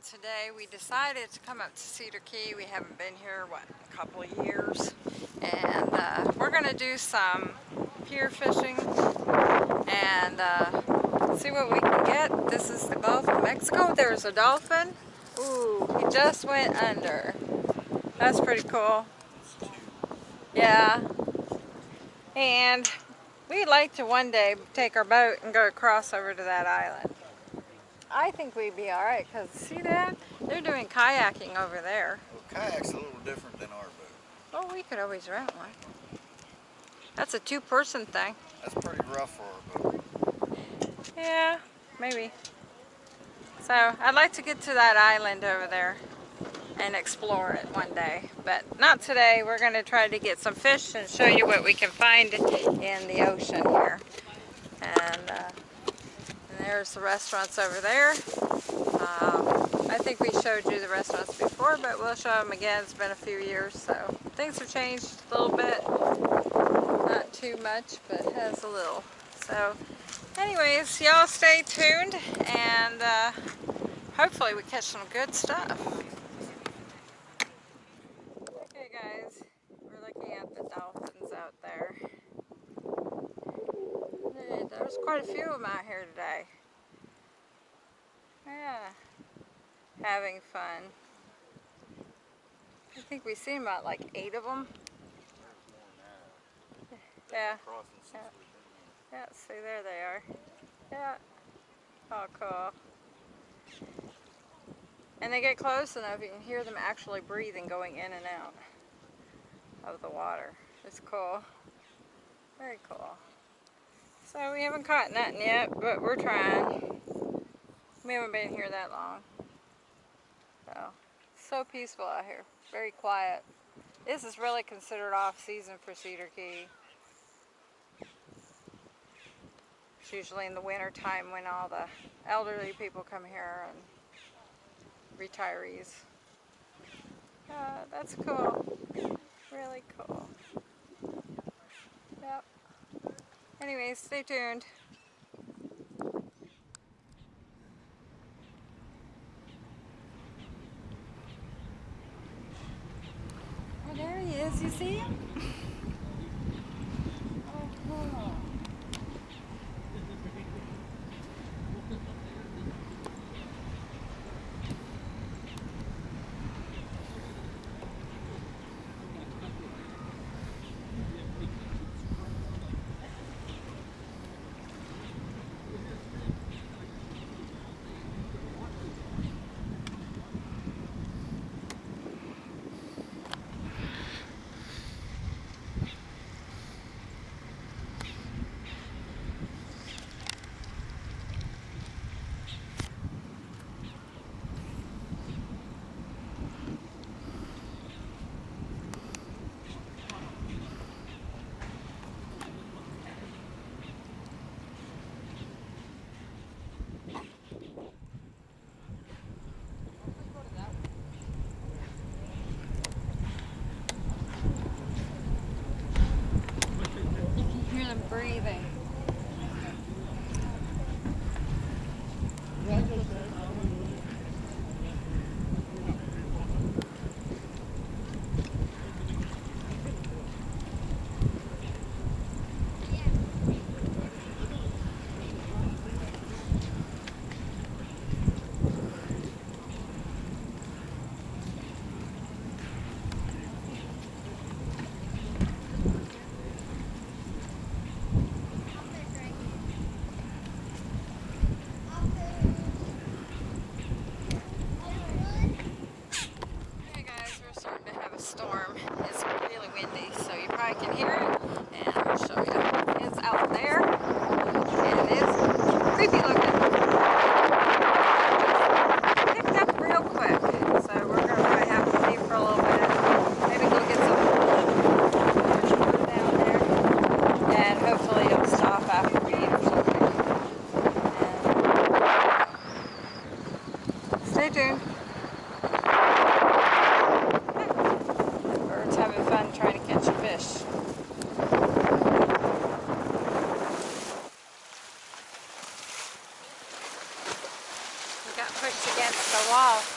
and today we decided to come up to Cedar Key. We haven't been here, what, a couple of years. And uh, we're going to do some pier fishing and uh, see what we can get. This is the Gulf of Mexico. There's a dolphin. Ooh, he just went under. That's pretty cool. Yeah. And we'd like to one day take our boat and go across over to that island. I think we'd be all right because see that? They're doing kayaking over there. Well, kayak's a little different than our boat. Well, we could always rent one. That's a two-person thing. That's pretty rough for our boat. Yeah, maybe. So I'd like to get to that island over there and explore it one day. But not today. We're going to try to get some fish and show you what we can find in the ocean here. And uh, there's the restaurants over there. Um, I think we showed you the restaurants before, but we'll show them again. It's been a few years, so things have changed a little bit. Not too much, but has a little. So anyways, y'all stay tuned, and uh, hopefully we catch some good stuff. Okay guys, we're looking at the dolphins out there. There's quite a few of them out here today. Yeah, having fun. I think we've seen about like eight of them. Yeah. Yeah. Yeah, see there they are. Yeah. Oh, cool. And they get close enough you can hear them actually breathing going in and out of the water. It's cool. Very cool. So we haven't caught nothing yet, but we're trying. We haven't been here that long. So, so peaceful out here. Very quiet. This is really considered off season for Cedar Key. It's usually in the winter time when all the elderly people come here and retirees. Uh, that's cool. Really cool. Yep. Anyways, stay tuned. Oh, there he is. You see him?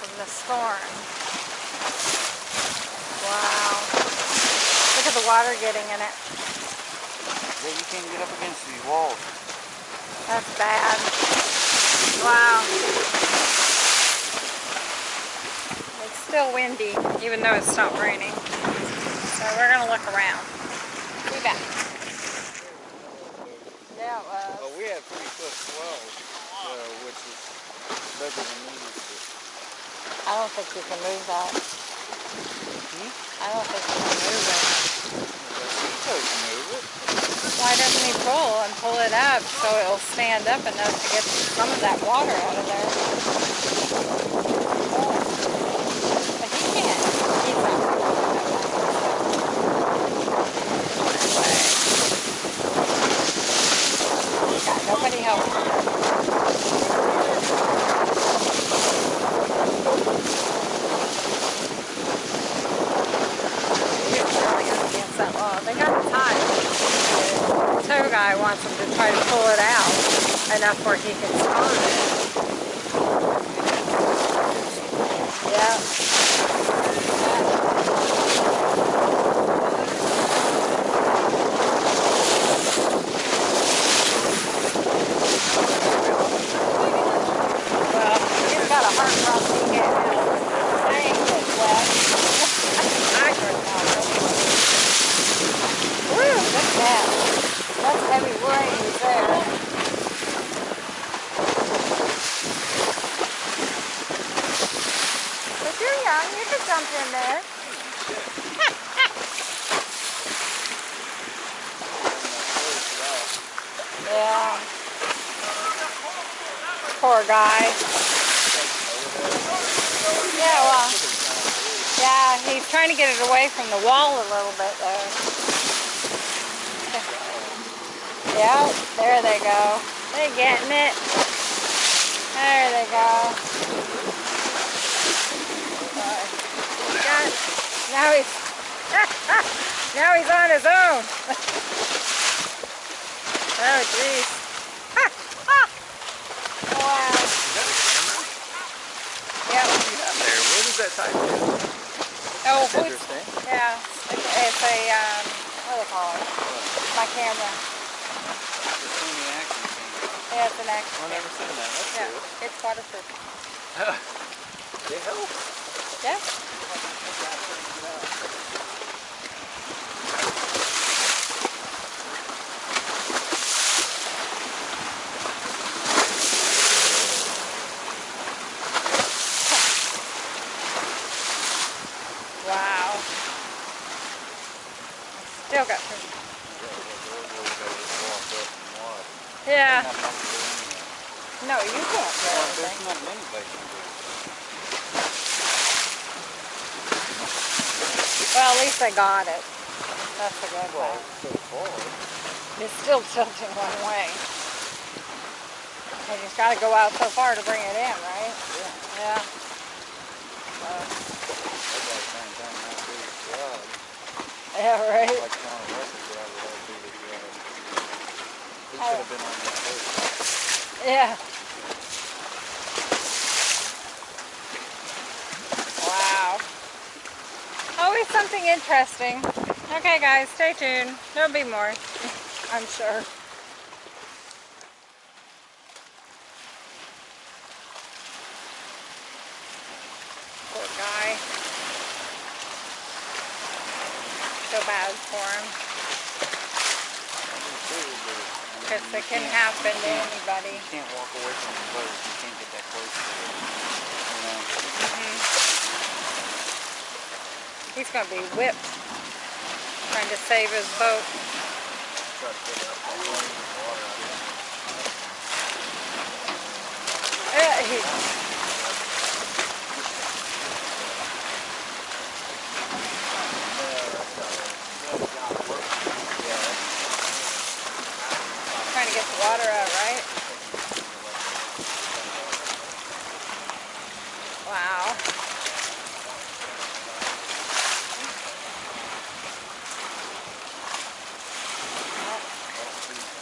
wall from the storm. Wow. Look at the water getting in it. Yeah, you can't get up against these walls. That's bad. Wow. It's still windy, even though it stopped raining. So we're gonna look around. Be back. Yeah, it was. Well, we had pretty foot swells, uh, which is bigger than we used to. I don't think you can move that. Hmm? I don't think you can move it. You can move it. Why doesn't he pull and pull it up so it'll stand up enough to get some of that water out of there? But he can't. He's not pulling it up. Got nobody helping. He's really up They got it tied. The tow guy wants him to try to pull it out enough where he can start it. Yeah. Well, he's got a heart problem he can't help. I ain't getting wet. I couldn't help it. Woo, look at that. That's heavy rain there. But you're young, you could jump in there. Yeah. Poor guy. Yeah, well, yeah, he's trying to get it away from the wall a little bit though. Yeah, there they go. They getting it. There they go. Got, now he's now he's on his own. oh jeez. wow. Yep. There, what is that type of? Oh, yeah. It's, it's a um, what do they call it? My camera. The Sony action camera. Yeah, it's an action. I've never seen that. That's Yeah, cool. it's waterproof. It helps. Yeah. Wow. Still got some. Yeah. No, you can't do anything. There's not many places. Well, at least I got it. That's a good Well, thing. so far. It's still tilting one way. And you've got to go out so far to bring it in, right? Yeah. Yeah. So, That's like trying to find how big a job. yeah, right. Like trying to record driver how big a job. He Oh. Should have been on that boat. Yeah. Wow. Always something interesting. Okay, guys, stay tuned. There'll be more, I'm sure. Poor guy. So bad for him. Because it can happen to anybody. You can't walk away from the boat. You can't get that close to it. You know? Mhm. He's going to be whipped trying to save his boat. Try to get up that way with water out of Uh, he, the water out, right? Wow.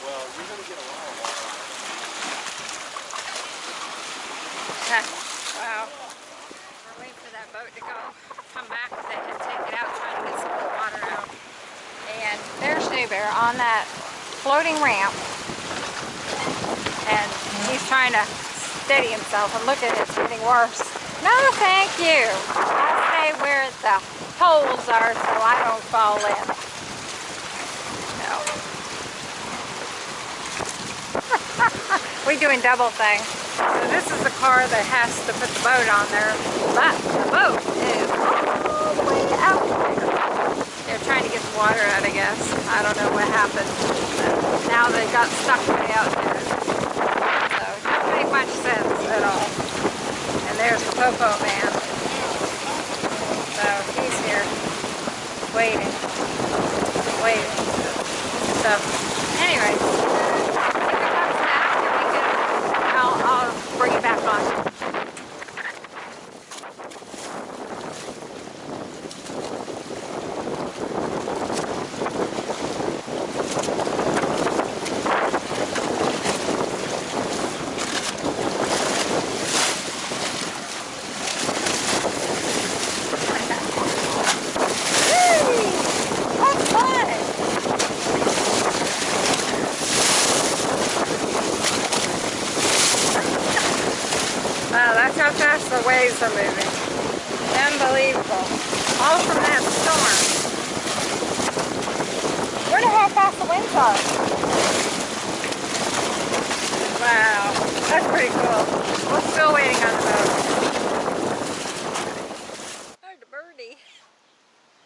Well, you're going to get a lot of water out of it. Ha. boat to go come back. They had to take it out trying to get some of the water out. And there's Shea Bear on that floating ramp. And he's trying to steady himself and look at it, it's getting worse. No, thank you. I stay where the holes are so I don't fall in. No. We're doing double thing. So this is the car that has to put the boat on there, but the boat is all the way out there. They're trying to get the water out, I guess. I don't know what happened. But now they got stuck way out there. So it doesn't make much sense at all. And there's the Popo man. So he's here, waiting, waiting. So, anyways, if he comes back, then we can, I'll, I'll bring it back on. Whee! Have fun! Wow, that's how fast the waves are moving. Unbelievable. All from that storm. Wonder how fast the winds are. Wow, that's pretty cool. We're still waiting on the boat. There's the birdie.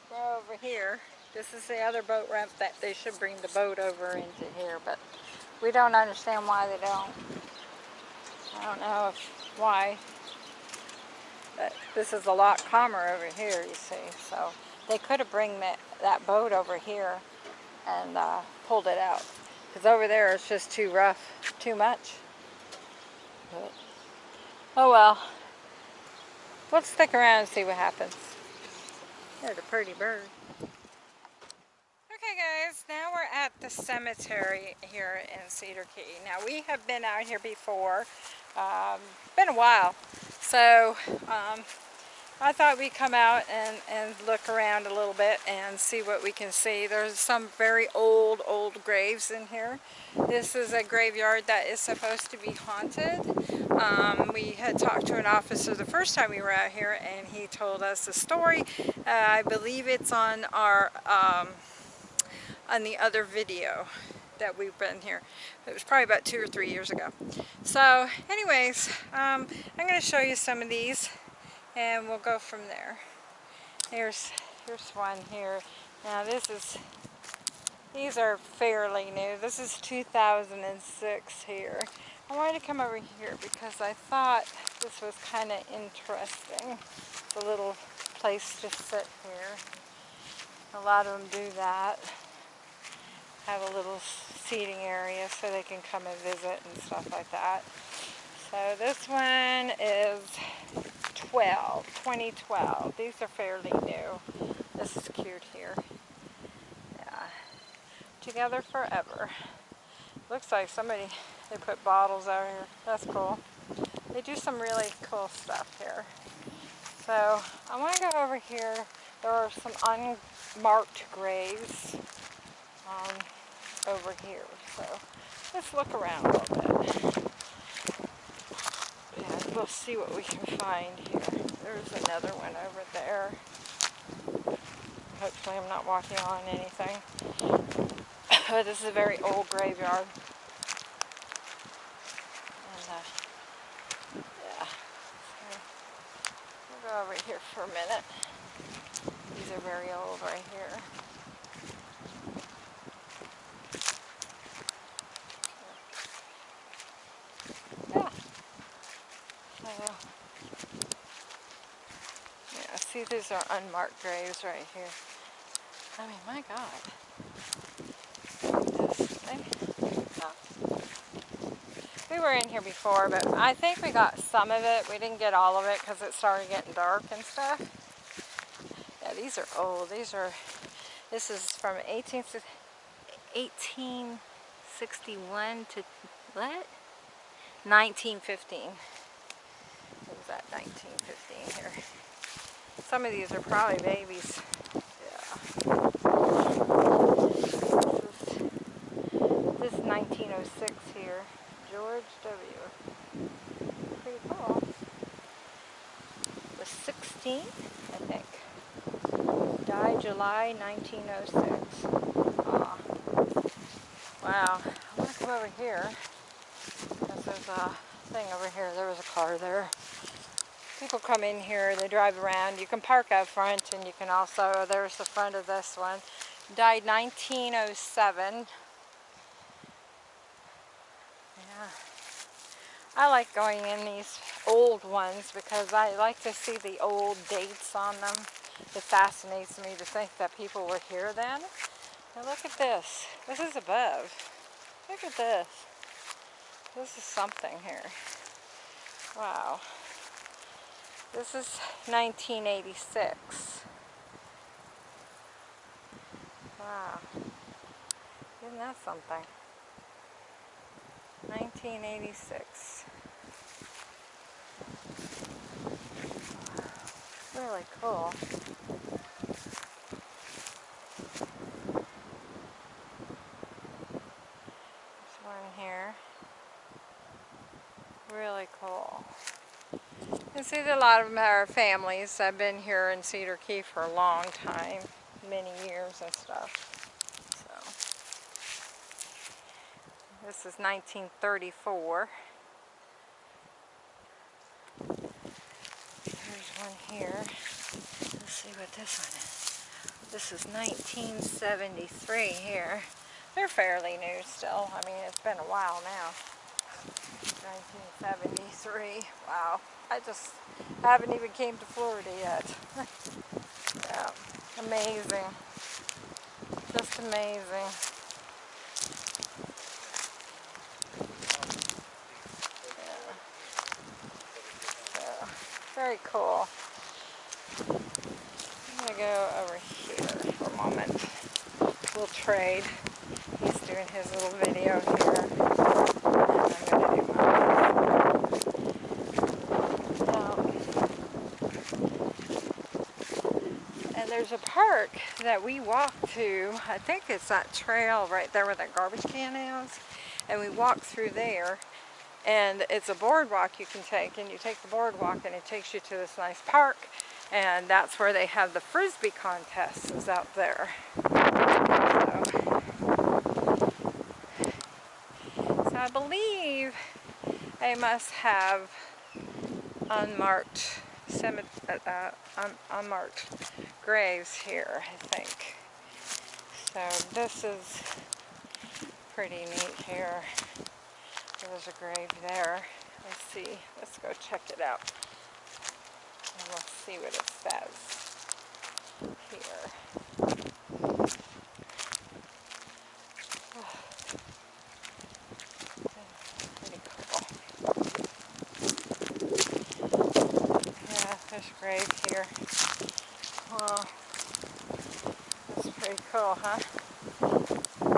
We're over here. This is the other boat ramp that they should bring the boat over into here, but we don't understand why they don't. I don't know if, why, but this is a lot calmer over here, you see. So they could have bring that, that boat over here and uh, pulled it out. Because over there it's just too rough, too much. But, oh well. Let's stick around and see what happens. There's a pretty bird. Okay guys, now we're at the cemetery here in Cedar Key. Now we have been out here before, um, been a while, so um, I thought we'd come out and, and look around a little bit and see what we can see. There's some very old, old graves in here. This is a graveyard that is supposed to be haunted. Um, we had talked to an officer the first time we were out here and he told us the story. Uh, I believe it's on our um, on the other video that we've been here. It was probably about two or three years ago. So anyways, um, I'm going to show you some of these and we'll go from there. Here's, here's one here. Now this is, these are fairly new. This is 2006 here. I wanted to come over here because I thought this was kind of interesting. The little place to sit here. A lot of them do that have a little seating area so they can come and visit and stuff like that. So this one is 12, 2012. These are fairly new. This is cute here. Yeah. Together forever. Looks like somebody, they put bottles out here. That's cool. They do some really cool stuff here. So I want to go over here. There are some unmarked graves um, over here. So let's look around a little bit. And we'll see what we can find here. There's another one over there. Hopefully I'm not walking on anything. but this is a very old graveyard. And uh, yeah. So we'll go over here for a minute. These are very old right here. Yeah. So, yeah, see these are unmarked graves right here. I mean, my God. We were in here before, but I think we got some of it. We didn't get all of it because it started getting dark and stuff. Yeah, these are old. These are, this is from 18, 1861 to, what? 1915. What was that, 1915 here? Some of these are probably babies. Yeah. This is, this is 1906 here. George W. Pretty cool. The 16th, I think. Died July 1906. Aw. Wow. I'm to come over here. There's a thing over here. There was a car there. People come in here, they drive around. You can park out front and you can also, there's the front of this one. Died 1907. Yeah. I like going in these old ones because I like to see the old dates on them. It fascinates me to think that people were here then. Now look at this. This is above. Look at this. This is something here. Wow. This is 1986. Wow. Isn't that something? 1986. Really cool. Here. Really cool. You see that a lot of them are families. I've been here in Cedar Key for a long time, many years and stuff. So this is 1934. There's one here. Let's see what this one is. This is 1973 here. They're fairly new still. I mean, it's been a while now. 1973. Wow. I just haven't even came to Florida yet. yeah. Amazing. Just amazing. Yeah. Very cool. I'm to go over here for a moment. We'll trade. He's doing his little video here. And I'm going to do mine. Um, and there's a park that we walk to. I think it's that trail right there where that garbage can is. And we walk through there. And it's a boardwalk you can take. And you take the boardwalk and it takes you to this nice park. And that's where they have the frisbee contests is out there. So, so I believe they must have unmarked uh, un unmarked graves here, I think. So this is pretty neat here. There's a grave there. Let's see. Let's go check it out. And we'll see what it says here. Pretty cool. Yeah, there's a grave here. Well, that's pretty cool, huh?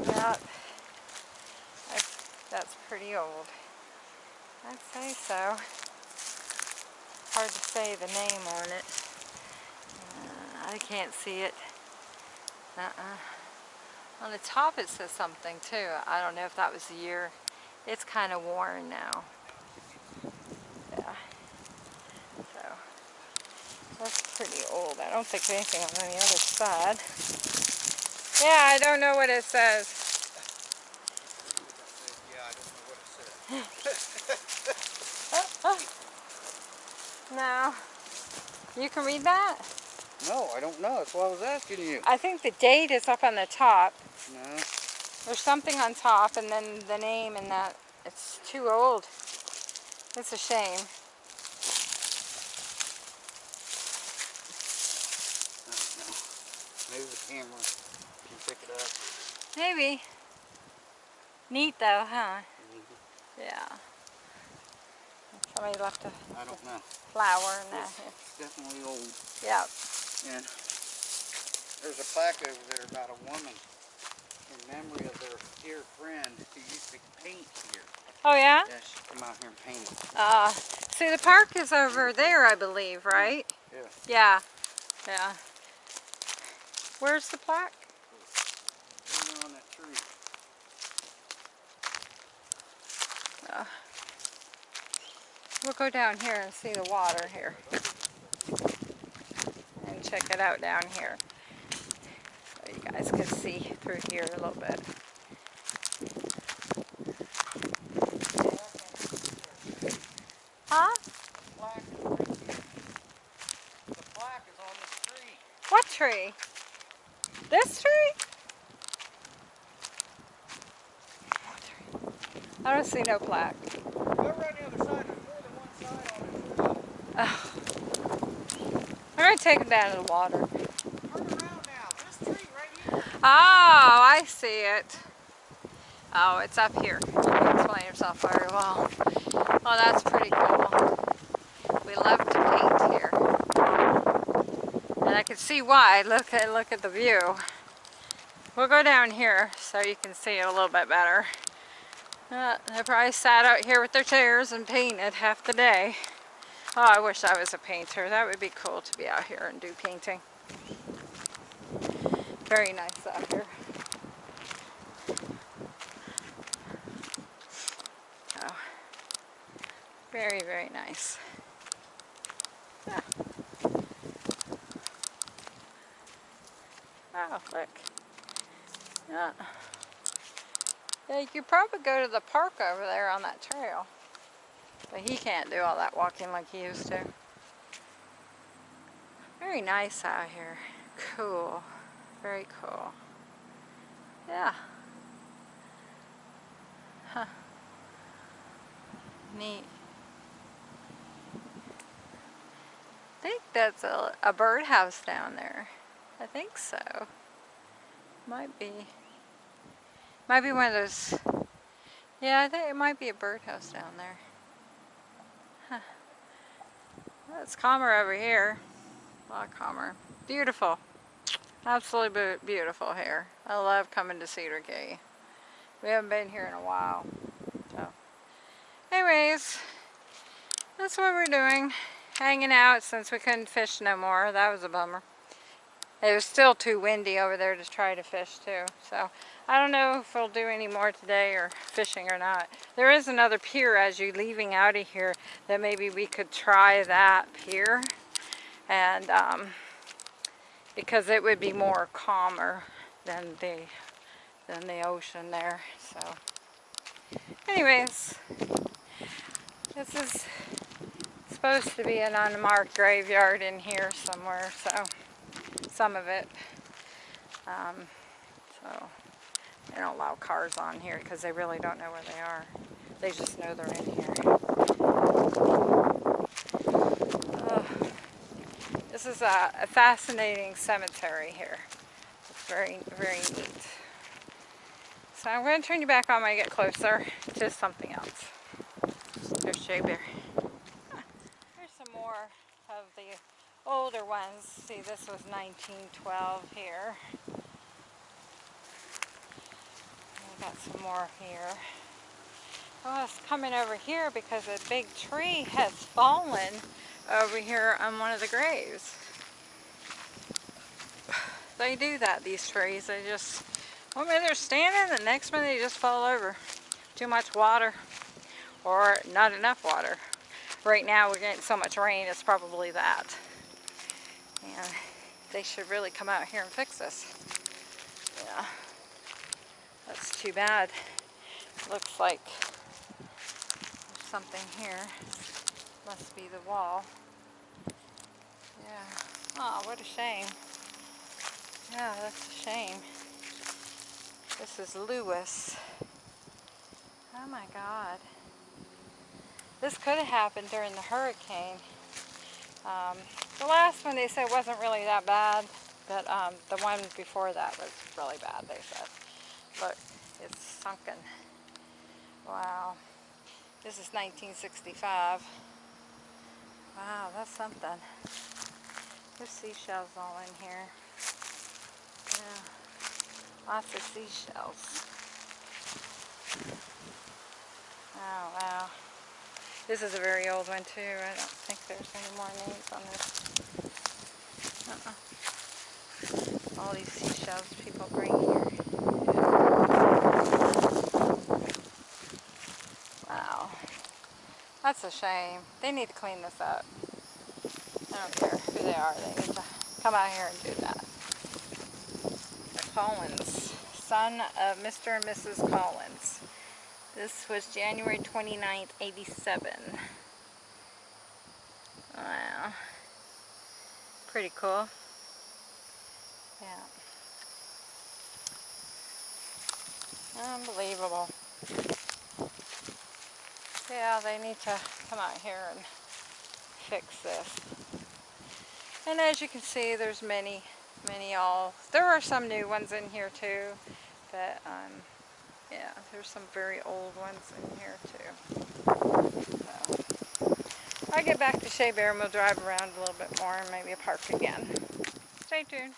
Yeah, that's, pretty old. I'd say so. Hard to say the name on it. Uh, I can't see it. Uh-uh. On the top it says something too. I don't know if that was the year. It's kind of worn now. Yeah. So, that's pretty old. I don't think anything on the other side. Yeah, I don't know what it says. Yeah, I don't know what it said. No. You can read that? No, I don't know. That's why I was asking you. I think the date is up on the top. No. There's something on top and then the name and that. It's too old. It's a shame. I. Maybe the camera can pick it up. Maybe. Neat though, huh? Mhm. Yeah. Somebody left a I don't know. flower in that. Definitely old. Yeah. And there's a plaque over there about a woman in memory of their dear friend who used to paint here. Oh yeah? Yeah, she come out here and paint it. Uh, see the park is over there, I believe, right? Yeah. Yeah. Yeah. Where's the plaque? Right there on that tree. Uh, we'll go down here and see the water here. And check it out down here. So you guys can see through here a little bit. Huh? What tree? This tree? Tree? I don't see no plaque. Go around the other side. There's more than one side on it. Oh. I'm gonna take him down to the water. Turn around now. This tree right here. Oh, I see it. Oh, it's up here. He explain himself very well. Oh, that's pretty cool. We love to paint here. And I can see why. Look at look at the view. We'll go down here so you can see it a little bit better. Uh, they probably sat out here with their chairs and painted half the day. Oh, I wish I was a painter. That would be cool to be out here and do painting. Very nice out here. Oh, very, very nice. Yeah. Oh, look. Yeah. Yeah, you could probably go to the park over there on that trail. But he can't do all that walking like he used to. Very nice out here. Cool. Very cool. Yeah. Huh. Neat. I think that's a, a birdhouse down there. I think so. Might be. Might be one of those. Yeah, I think it might be a birdhouse down there. Huh. It's calmer over here. A lot calmer. Beautiful. Absolutely beautiful here. I love coming to Cedar Key. We haven't been here in a while. So, anyways, that's what we're doing. Hanging out since we couldn't fish no more. That was a bummer. It was still too windy over there to try to fish too. So I don't know if we'll do any more today or fishing or not. There is another pier as you leaving out of here that maybe we could try that pier. And um, because it would be more calmer than the than the ocean there. So anyways, this is supposed to be an unmarked graveyard in here somewhere. So some of it. Um, so they don't allow cars on here because they really don't know where they are. They just know they're in here. This is a, a fascinating cemetery here. It's very, very neat. So I'm going to turn you back on when I get closer to something else. There's Jay Bear. Here's some more of the older ones. See, this was 1912 here. We got some more here. Oh, it's coming over here because a big tree has fallen over here on one of the graves. They do that, these trees. They just, one minute they're standing, the next minute they just fall over. Too much water or not enough water. Right now we're getting so much rain, it's probably that. And they should really come out here and fix this. Yeah. That's too bad. Looks like there's something here. Must be the wall. Yeah. Oh, what a shame. Yeah, that's a shame. This is Lewis. Oh my God. This could have happened during the hurricane. Um, the last one they said wasn't really that bad, but um, the one before that was really bad, they said. Look, it's sunken. Wow. This is 1965. Wow, that's something. There's seashells all in here. Yeah, lots of seashells. Oh, wow. This is a very old one too. I don't think there's any more names on this. Uh -uh. seashells people bring here. Wow. That's a shame. They need to clean this up. I don't care who they are. They need to come out here and do that. The Collins, son of Mr. and Mrs. Collins. This was January 29th, 87. Wow. Pretty cool. Yeah. Unbelievable. Yeah, they need to come out here and fix this. And as you can see, there's many, many all. There are some new ones in here too, but um, there's some very old ones in here too. So, I'll get back to Shea Bear and we'll drive around a little bit more and maybe a park again. Stay tuned.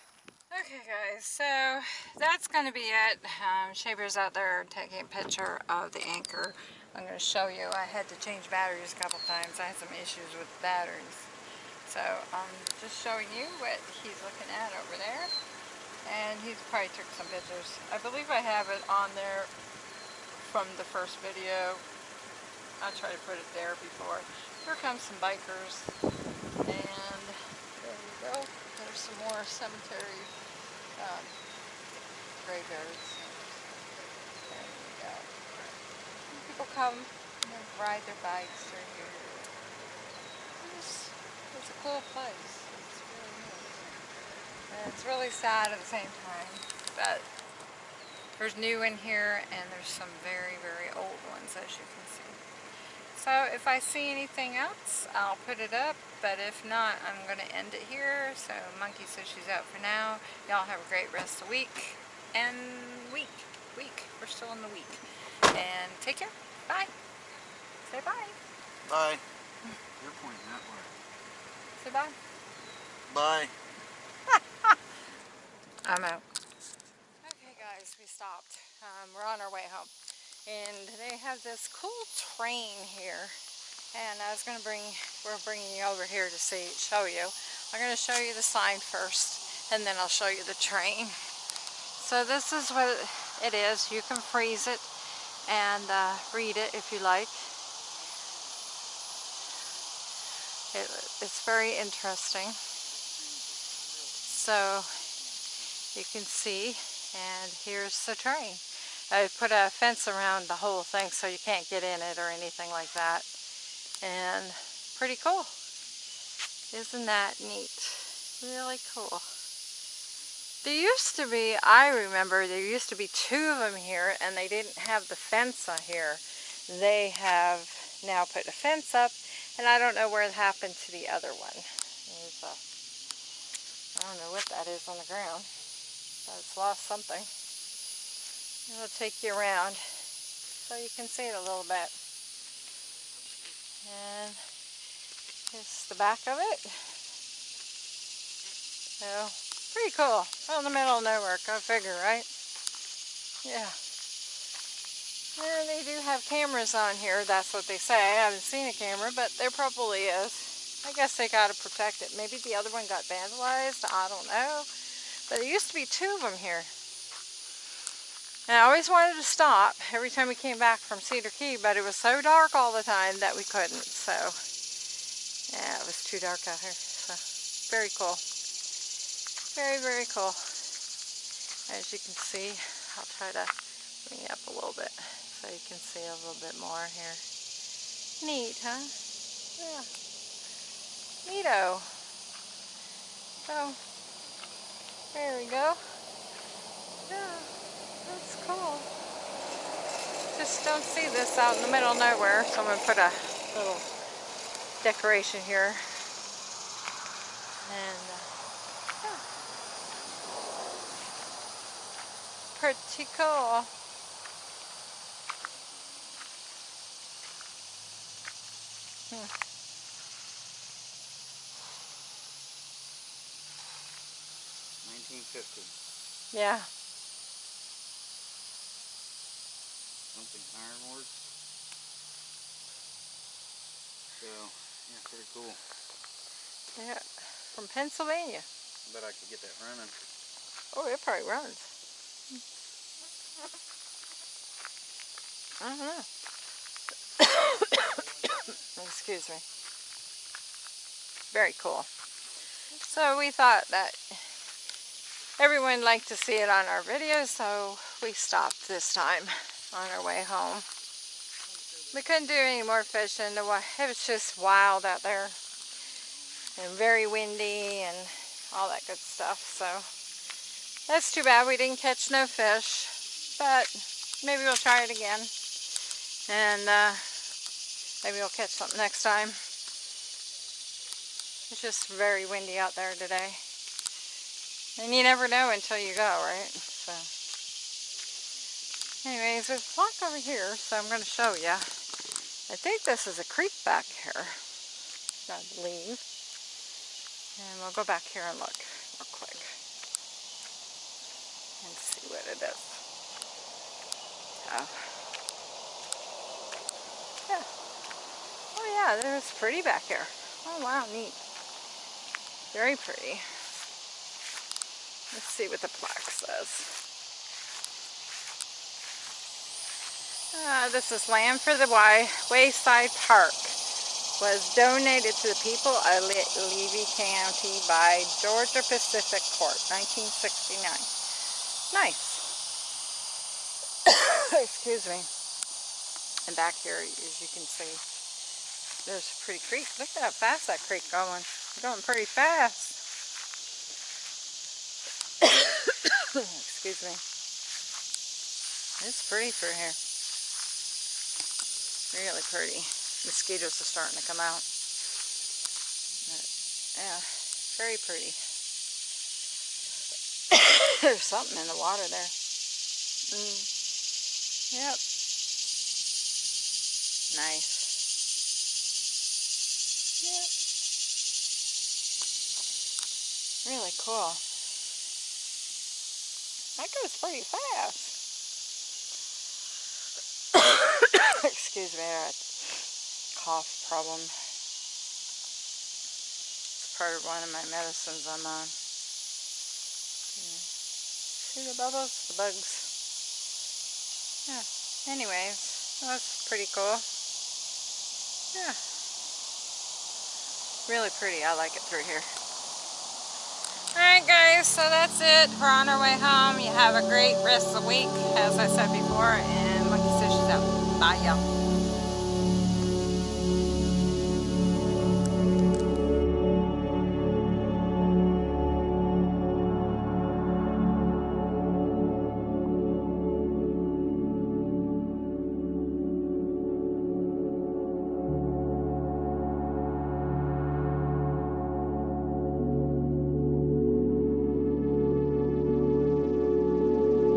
Okay guys, so that's going to be it. Um, Shea Bear's out there taking a picture of the anchor. I'm going to show you. I had to change batteries a couple times. I had some issues with batteries. So I'm just showing you what he's looking at over there. And he's probably took some pictures. I believe I have it on there from the first video. I'll try to put it there before. Here comes some bikers. And there you go. There's some more cemetery um, graveyards. There you go. People come and ride their bikes through here. It's, it's a cool place. It's really neat. And it's really sad at the same time. But there's new in here and there's some very, very old ones as you can see. So if I see anything else, I'll put it up. But if not, I'm going to end it here. So Monkey says she's out for now. Y'all have a great rest of the week. And week. Week. We're still in the week. And take care. Bye. Say bye. Bye. You're pointing that way. Say bye. Bye. I'm out. Stopped. Um, we're on our way home. And they have this cool train here. And I was going to bring, we're bringing you over here to see, show you. I'm going to show you the sign first, and then I'll show you the train. So this is what it is. You can freeze it and uh, read it if you like. It, it's very interesting. So you can see, and here's the train. I put a fence around the whole thing so you can't get in it or anything like that. And pretty cool. Isn't that neat? Really cool. There used to be, I remember, there used to be two of them here and they didn't have the fence on here. They have now put a fence up and I don't know where it happened to the other one. There's a, I don't know what that is on the ground, but it's lost something. It'll take you around so you can see it a little bit. And here's the back of it. So, pretty cool. Out in the middle of nowhere, go figure, right? Yeah. And they do have cameras on here, that's what they say. I haven't seen a camera, but there probably is. I guess they got to protect it. Maybe the other one got vandalized, I don't know. But there used to be two of them here. And I always wanted to stop every time we came back from Cedar Key, but it was so dark all the time that we couldn't. So, yeah, it was too dark out here. So, very cool. Very, very cool. As you can see, I'll try to bring it up a little bit so you can see a little bit more here. Neat, huh? Yeah. Neato. So, there we go. Yeah. That's cool. Just don't see this out in the middle of nowhere, so I'm going to put a little decoration here. And, uh, yeah. Pretty cool. Hmm. Yeah. Something ironworks. So, yeah, pretty cool. Yeah. From Pennsylvania. Bet I could get that running. Oh, it probably runs. I don't know. Excuse me. Very cool. So we thought that everyone liked to see it on our video, so we stopped this time on our way home. We couldn't do any more fishing. It was just wild out there and very windy and all that good stuff. So that's too bad we didn't catch no fish, but maybe we'll try it again. And uh, maybe we'll catch something next time. It's just very windy out there today. And you never know until you go, right? So, anyways, there's a block over here, so I'm going to show you. I think this is a creek back here, I believe. And we'll go back here and look real quick. And see what it is. Oh. Yeah. Oh yeah, there's pretty back here. Oh wow, neat. Very pretty. Let's see what the plaque says. Uh, this is Land for the Way, Wayside Park. Was donated to the people of Le- Levy County by Georgia Pacific Court, 1969. Nice. Excuse me. And back here, as you can see, there's a pretty creek. Look at how fast that creek going. Going pretty fast. Excuse me. It's pretty through here. Really pretty. Mosquitoes are starting to come out. But, yeah, very pretty. There's something in the water there. Mm. Yep. Nice. Yep. Really cool. That goes pretty fast. Excuse me, I got a cough problem. It's part of one of my medicines I'm on. See the bubbles? The bugs. Yeah. Anyways, that's pretty cool. Yeah. Really pretty. I like it through here. Alright guys, so that's it. We're on our way home. You have a great rest of the week, as I said before, and Monkey Sush's out. Bye y'all.